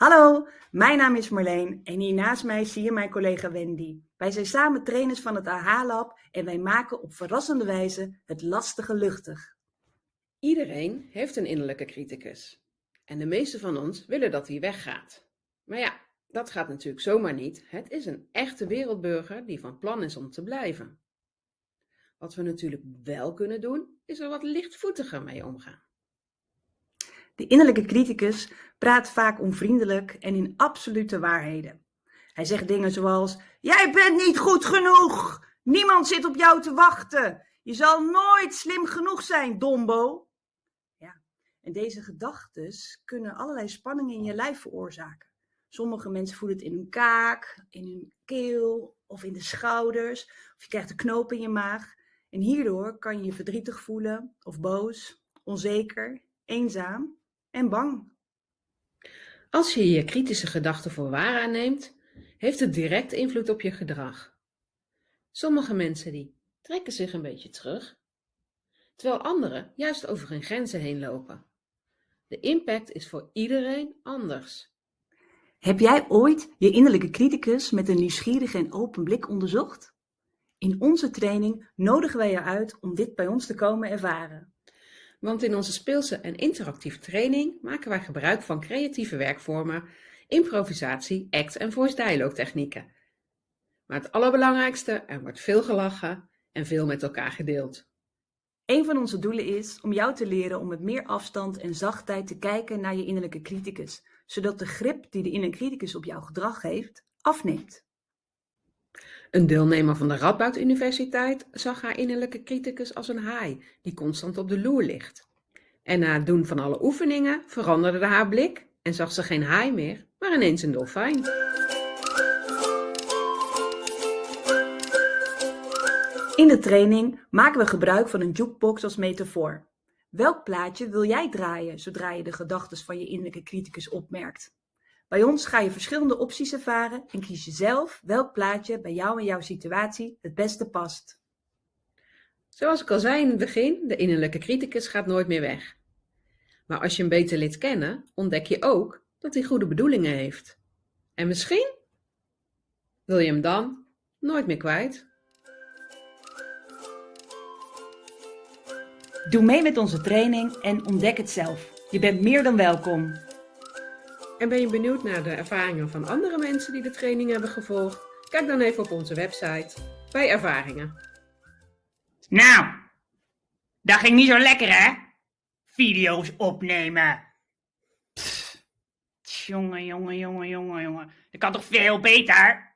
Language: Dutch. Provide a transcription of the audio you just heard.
Hallo, mijn naam is Marleen en hier naast mij zie je mijn collega Wendy. Wij zijn samen trainers van het AH-lab en wij maken op verrassende wijze het lastige luchtig. Iedereen heeft een innerlijke criticus. En de meeste van ons willen dat hij weggaat. Maar ja, dat gaat natuurlijk zomaar niet. Het is een echte wereldburger die van plan is om te blijven. Wat we natuurlijk wel kunnen doen, is er wat lichtvoetiger mee omgaan. De innerlijke criticus praat vaak onvriendelijk en in absolute waarheden. Hij zegt dingen zoals: Jij bent niet goed genoeg! Niemand zit op jou te wachten! Je zal nooit slim genoeg zijn, dombo! Ja, en deze gedachten kunnen allerlei spanningen in je lijf veroorzaken. Sommige mensen voelen het in hun kaak, in hun keel of in de schouders, of je krijgt een knoop in je maag. En hierdoor kan je je verdrietig voelen of boos, onzeker, eenzaam en bang. Als je je kritische gedachten voor waar aanneemt, heeft het direct invloed op je gedrag. Sommige mensen die trekken zich een beetje terug, terwijl anderen juist over hun grenzen heen lopen. De impact is voor iedereen anders. Heb jij ooit je innerlijke criticus met een nieuwsgierige en open blik onderzocht? In onze training nodigen wij je uit om dit bij ons te komen ervaren. Want in onze speelse en interactieve training maken wij gebruik van creatieve werkvormen, improvisatie, act en voice dialogue technieken. Maar het allerbelangrijkste, er wordt veel gelachen en veel met elkaar gedeeld. Een van onze doelen is om jou te leren om met meer afstand en zachtheid te kijken naar je innerlijke criticus, zodat de grip die de innerlijke criticus op jouw gedrag heeft, afneemt. Een deelnemer van de Radboud Universiteit zag haar innerlijke criticus als een haai die constant op de loer ligt. En na het doen van alle oefeningen veranderde haar blik en zag ze geen haai meer, maar ineens een dolfijn. In de training maken we gebruik van een jukebox als metafoor. Welk plaatje wil jij draaien zodra je de gedachten van je innerlijke criticus opmerkt? Bij ons ga je verschillende opties ervaren en kies je zelf welk plaatje bij jou en jouw situatie het beste past. Zoals ik al zei in het begin, de innerlijke criticus gaat nooit meer weg. Maar als je hem beter leert kennen, ontdek je ook dat hij goede bedoelingen heeft. En misschien wil je hem dan nooit meer kwijt. Doe mee met onze training en ontdek het zelf. Je bent meer dan welkom. En ben je benieuwd naar de ervaringen van andere mensen die de training hebben gevolgd? Kijk dan even op onze website bij ervaringen. Nou, dat ging niet zo lekker hè? Video's opnemen. Jongen, jongen, jongen, jongen, jongen. Dat kan toch veel beter?